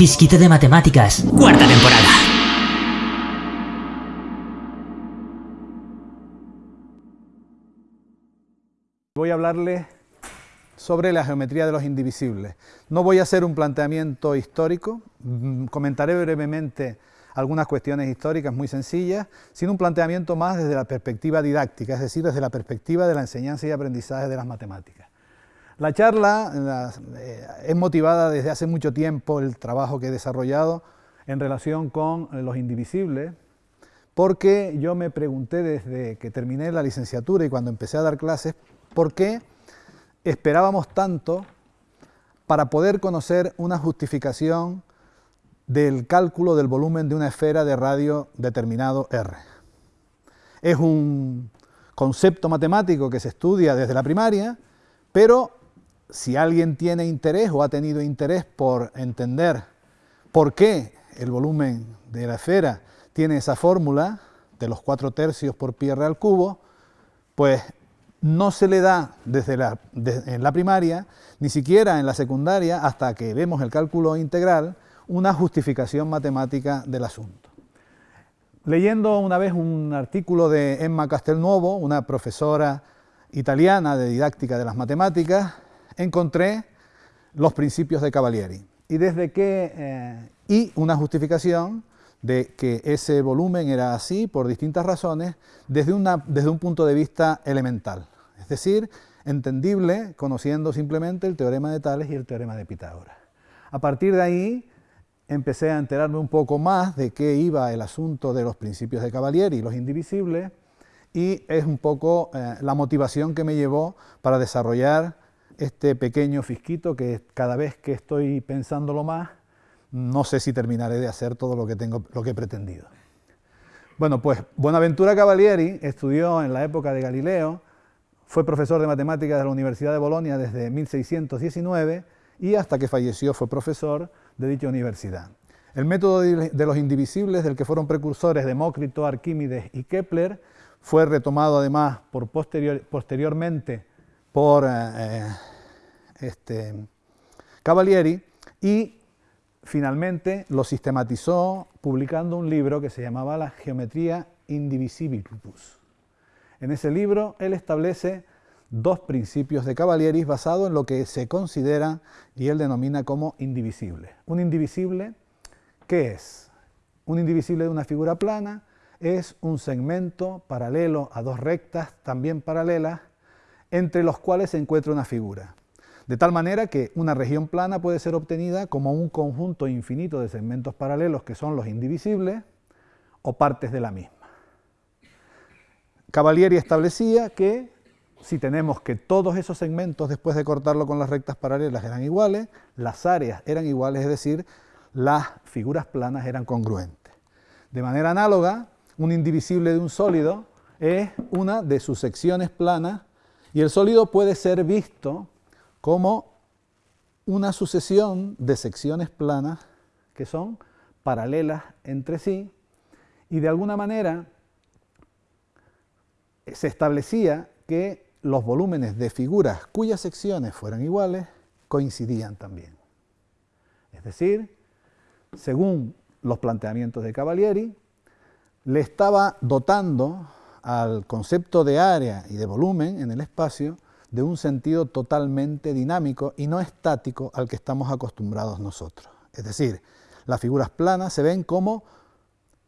Fisquito de Matemáticas, cuarta temporada. Voy a hablarles sobre la geometría de los indivisibles. No voy a hacer un planteamiento histórico, mm, comentaré brevemente algunas cuestiones históricas muy sencillas, sino un planteamiento más desde la perspectiva didáctica, es decir, desde la perspectiva de la enseñanza y aprendizaje de las matemáticas. La charla eh, es motivada desde hace mucho tiempo el trabajo que he desarrollado en relación con los indivisibles, porque yo me pregunté desde que terminé la licenciatura y cuando empecé a dar clases, ¿por qué esperábamos tanto para poder conocer una justificación del cálculo del volumen de una esfera de radio determinado R. Es un concepto matemático que se estudia desde la primaria, pero si alguien tiene interés o ha tenido interés por entender por qué el volumen de la esfera tiene esa fórmula de los 4 tercios por pi al cubo, pues no se le da desde en la primaria, ni siquiera en la secundaria, hasta que vemos el cálculo integral, una justificación matemática del asunto. Leyendo una vez un artículo de Emma Castelnuovo, una profesora italiana de didáctica de las matemáticas, encontré los principios de Cavalieri y, desde que, eh, y una justificación de que ese volumen era así por distintas razones desde, una, desde un punto de vista elemental, es decir, entendible conociendo simplemente el teorema de Tales y el teorema de Pitágoras. A partir de ahí empecé a enterarme un poco más de qué iba el asunto de los principios de Cavalieri y los indivisibles, y es un poco eh, la motivación que me llevó para desarrollar este pequeño fisquito que cada vez que estoy pensándolo más, no sé si terminaré de hacer todo lo que, tengo, lo que he pretendido. Bueno, pues Buenaventura Cavalieri estudió en la época de Galileo, fue profesor de matemáticas de la Universidad de Bolonia desde 1619 y hasta que falleció fue profesor de dicha universidad. El método de los indivisibles, del que fueron precursores Demócrito, Arquímedes y Kepler, fue retomado además por posteriormente por eh, eh, este, Cavalieri y finalmente lo sistematizó publicando un libro que se llamaba La Geometría Indivisibilibus. En ese libro él establece dos principios de Cavalieri basados en lo que se considera y él denomina como indivisible. Un indivisible, ¿qué es? Un indivisible de una figura plana es un segmento paralelo a dos rectas también paralelas entre los cuales se encuentra una figura. De tal manera que una región plana puede ser obtenida como un conjunto infinito de segmentos paralelos que son los indivisibles o partes de la misma. Cavalieri establecía que si tenemos que todos esos segmentos, después de cortarlo con las rectas paralelas, eran iguales, las áreas eran iguales, es decir, las figuras planas eran congruentes. De manera análoga, un indivisible de un sólido es una de sus secciones planas y el sólido puede ser visto como una sucesión de secciones planas que son paralelas entre sí y de alguna manera se establecía que los volúmenes de figuras cuyas secciones fueran iguales coincidían también. Es decir, según los planteamientos de Cavalieri, le estaba dotando al concepto de área y de volumen en el espacio de un sentido totalmente dinámico y no estático al que estamos acostumbrados nosotros. Es decir, las figuras planas se ven como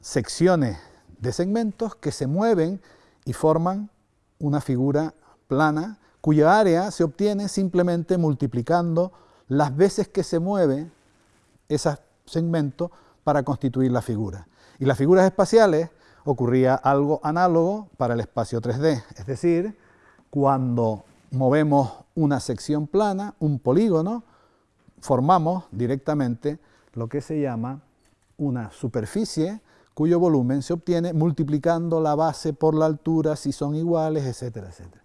secciones de segmentos que se mueven y forman una figura plana, cuya área se obtiene simplemente multiplicando las veces que se mueve ese segmento para constituir la figura. Y las figuras espaciales ocurría algo análogo para el espacio 3D, es decir, cuando movemos una sección plana, un polígono, formamos directamente lo que se llama una superficie cuyo volumen se obtiene multiplicando la base por la altura si son iguales, etcétera, etcétera.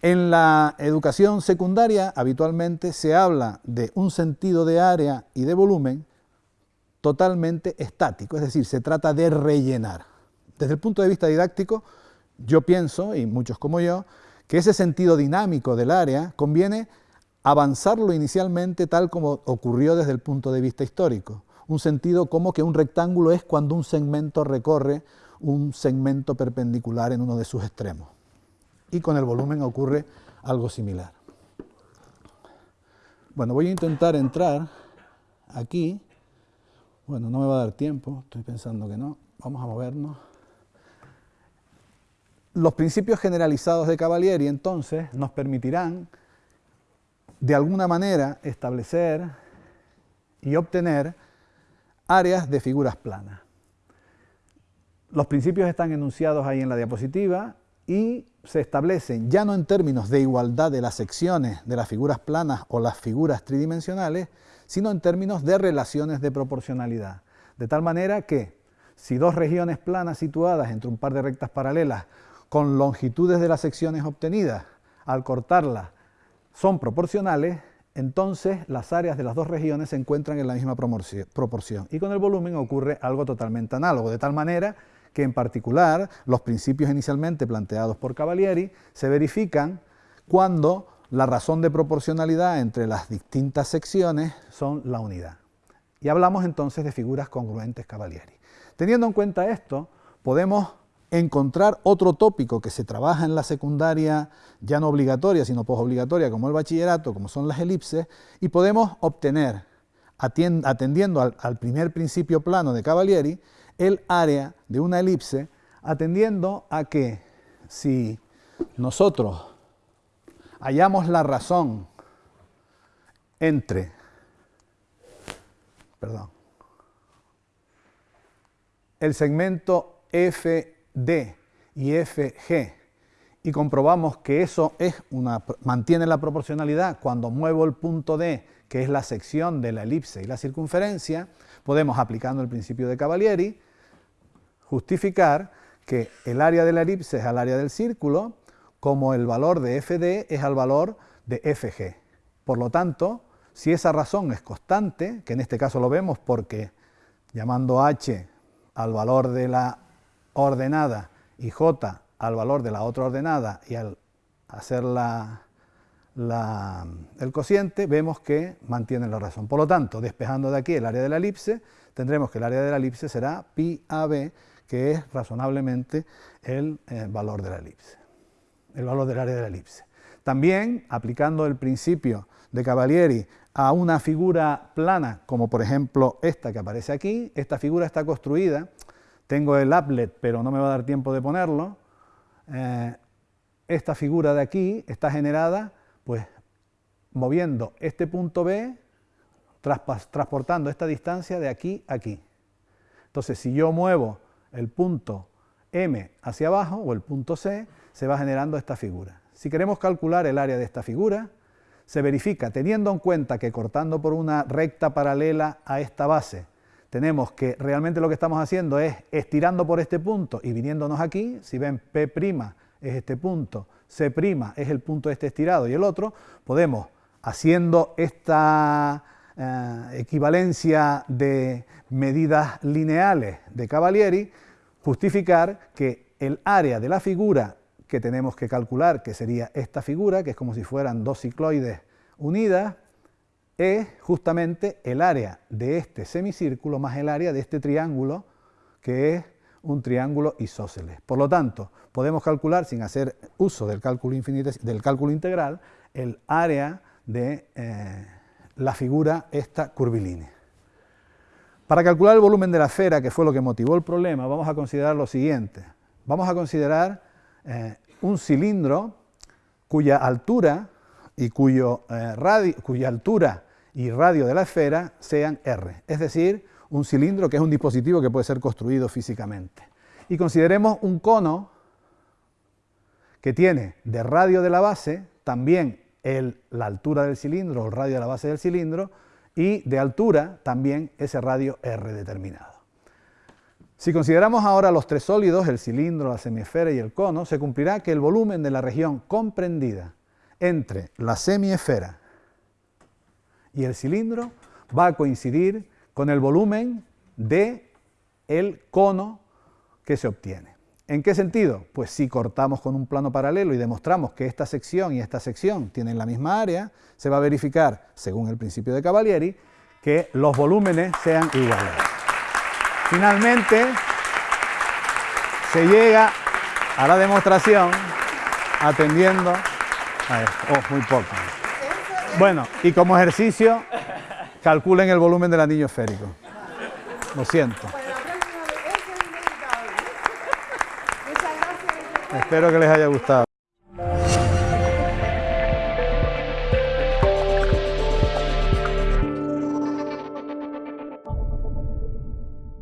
En la educación secundaria habitualmente se habla de un sentido de área y de volumen totalmente estático, es decir, se trata de rellenar. Desde el punto de vista didáctico, yo pienso, y muchos como yo, que ese sentido dinámico del área conviene avanzarlo inicialmente tal como ocurrió desde el punto de vista histórico. Un sentido como que un rectángulo es cuando un segmento recorre un segmento perpendicular en uno de sus extremos. Y con el volumen ocurre algo similar. Bueno, voy a intentar entrar aquí. Bueno, no me va a dar tiempo, estoy pensando que no. Vamos a movernos. Los principios generalizados de Cavalieri entonces nos permitirán de alguna manera establecer y obtener áreas de figuras planas. Los principios están enunciados ahí en la diapositiva y se establecen ya no en términos de igualdad de las secciones de las figuras planas o las figuras tridimensionales, sino en términos de relaciones de proporcionalidad. De tal manera que si dos regiones planas situadas entre un par de rectas paralelas con longitudes de las secciones obtenidas, al cortarlas, son proporcionales, entonces las áreas de las dos regiones se encuentran en la misma proporción. Y con el volumen ocurre algo totalmente análogo, de tal manera que en particular los principios inicialmente planteados por Cavalieri se verifican cuando la razón de proporcionalidad entre las distintas secciones son la unidad. Y hablamos entonces de figuras congruentes Cavalieri. Teniendo en cuenta esto, podemos encontrar otro tópico que se trabaja en la secundaria, ya no obligatoria, sino posobligatoria, como el bachillerato, como son las elipses, y podemos obtener, atendiendo al, al primer principio plano de Cavalieri, el área de una elipse atendiendo a que si nosotros hallamos la razón entre, perdón, el segmento FD y FG y comprobamos que eso es una, mantiene la proporcionalidad cuando muevo el punto D, que es la sección de la elipse y la circunferencia, podemos, aplicando el principio de Cavalieri, justificar que el área de la elipse es al área del círculo, como el valor de FD es al valor de FG. Por lo tanto, si esa razón es constante, que en este caso lo vemos porque llamando h al valor de la ordenada y j al valor de la otra ordenada y al hacer el cociente, vemos que mantiene la razón. Por lo tanto, despejando de aquí el área de la elipse, tendremos que el área de la elipse será pi AB, que es razonablemente el eh, valor de la elipse, el valor del área de la elipse. También, aplicando el principio de Cavalieri a una figura plana, como por ejemplo esta que aparece aquí, esta figura está construida, tengo el applet, pero no me va a dar tiempo de ponerlo, eh, esta figura de aquí está generada pues moviendo este punto B, transportando esta distancia de aquí a aquí. Entonces, si yo muevo el punto M hacia abajo, o el punto C, se va generando esta figura. Si queremos calcular el área de esta figura, se verifica teniendo en cuenta que cortando por una recta paralela a esta base, tenemos que realmente lo que estamos haciendo es estirando por este punto y viniéndonos aquí, si ven P' es este punto, C' es el punto este estirado y el otro, podemos, haciendo esta eh, equivalencia de medidas lineales de Cavalieri, justificar que el área de la figura que tenemos que calcular, que sería esta figura, que es como si fueran dos cicloides unidas, es justamente el área de este semicírculo más el área de este triángulo, que es un triángulo isósceles. Por lo tanto, podemos calcular, sin hacer uso del cálculo, del cálculo integral, el área de eh, la figura esta curvilínea. Para calcular el volumen de la esfera, que fue lo que motivó el problema, vamos a considerar lo siguiente. Vamos a considerar eh, un cilindro cuya altura y cuyo, eh, radio, cuya altura y radio de la esfera sean r, es decir, un cilindro que es un dispositivo que puede ser construido físicamente. Y consideremos un cono que tiene de radio de la base también el, la altura del cilindro, el radio de la base del cilindro, y de altura también ese radio r determinado. Si consideramos ahora los tres sólidos, el cilindro, la semiesfera y el cono, se cumplirá que el volumen de la región comprendida entre la semiesfera y el cilindro va a coincidir con el volumen de el cono que se obtiene. ¿En qué sentido? Pues si cortamos con un plano paralelo y demostramos que esta sección y esta sección tienen la misma área, se va a verificar, según el principio de Cavalieri, que los volúmenes sean iguales. Finalmente, se llega a la demostración atendiendo a esto. Oh, muy poco. Bueno, y como ejercicio, calculen el volumen del anillo esférico. Lo siento. Espero que les haya gustado.